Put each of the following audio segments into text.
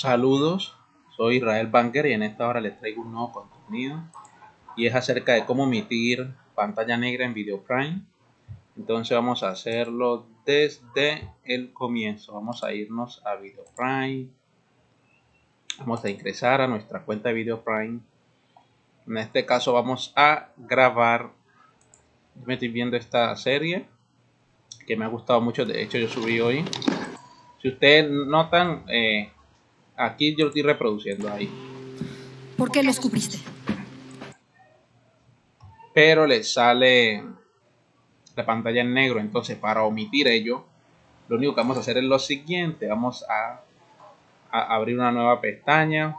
Saludos, soy Israel Banker y en esta hora les traigo un nuevo contenido y es acerca de cómo emitir pantalla negra en Video Prime. Entonces vamos a hacerlo desde el comienzo. Vamos a irnos a Video Prime. Vamos a ingresar a nuestra cuenta de Video Prime. En este caso vamos a grabar. Me estoy viendo esta serie que me ha gustado mucho. De hecho yo subí hoy. Si ustedes notan, eh, Aquí yo estoy reproduciendo ahí. ¿Por qué lo escupiste? Pero le sale la pantalla en negro. Entonces, para omitir ello, lo único que vamos a hacer es lo siguiente. Vamos a, a abrir una nueva pestaña.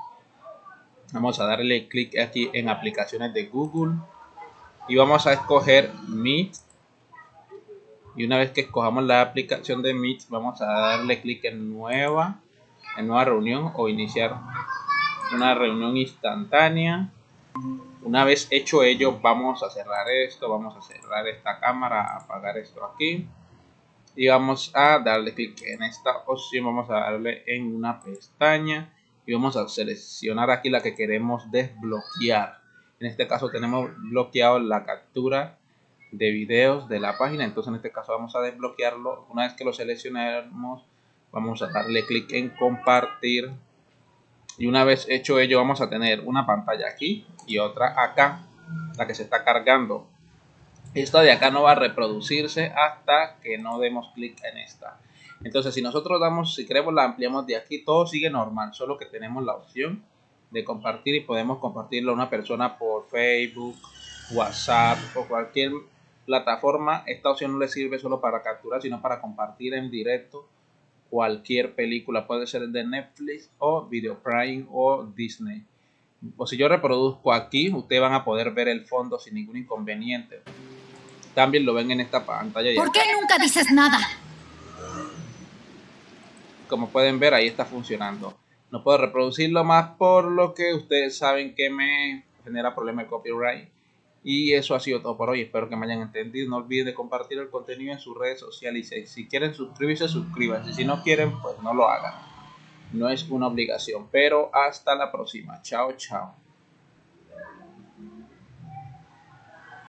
Vamos a darle clic aquí en aplicaciones de Google. Y vamos a escoger Meet. Y una vez que escojamos la aplicación de Meet, vamos a darle clic en Nueva en nueva reunión o iniciar una reunión instantánea. Una vez hecho ello, vamos a cerrar esto, vamos a cerrar esta cámara, apagar esto aquí. Y vamos a darle clic en esta opción, vamos a darle en una pestaña y vamos a seleccionar aquí la que queremos desbloquear. En este caso tenemos bloqueado la captura de videos de la página, entonces en este caso vamos a desbloquearlo. Una vez que lo seleccionemos, vamos a darle clic en compartir. Y una vez hecho ello vamos a tener una pantalla aquí y otra acá la que se está cargando. Esta de acá no va a reproducirse hasta que no demos clic en esta. Entonces si nosotros damos si queremos la ampliamos de aquí todo sigue normal solo que tenemos la opción de compartir y podemos compartirlo a una persona por Facebook WhatsApp o cualquier plataforma. Esta opción no le sirve solo para capturar sino para compartir en directo cualquier película, puede ser de Netflix o Video Prime o Disney. O si yo reproduzco aquí, ustedes van a poder ver el fondo sin ningún inconveniente. También lo ven en esta pantalla. ¿Por qué nunca dices nada? Como pueden ver, ahí está funcionando. No puedo reproducirlo más por lo que ustedes saben que me genera problema de copyright. Y eso ha sido todo por hoy. Espero que me hayan entendido. No olviden de compartir el contenido en sus redes sociales. Y si quieren suscribirse, suscríbanse. Si no quieren, pues no lo hagan. No es una obligación. Pero hasta la próxima. Chao, chao.